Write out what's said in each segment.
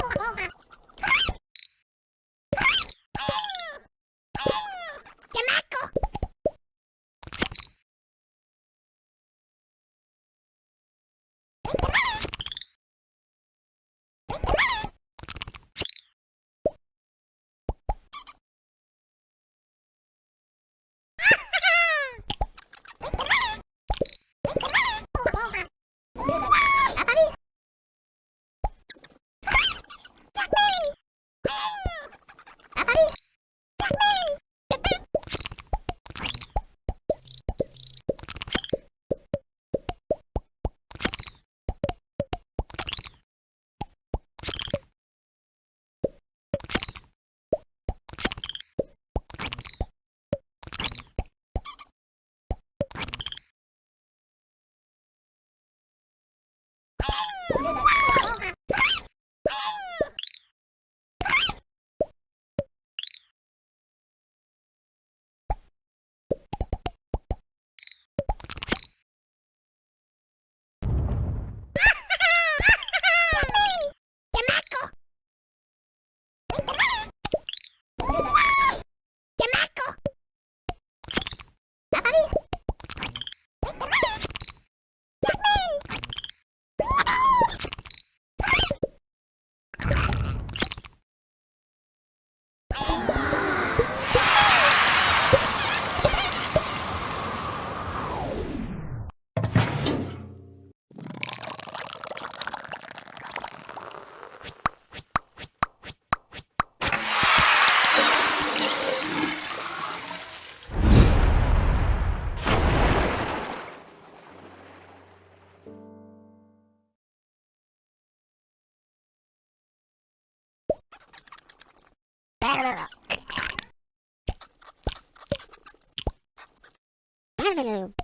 Oh, Thank you.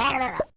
Saturday.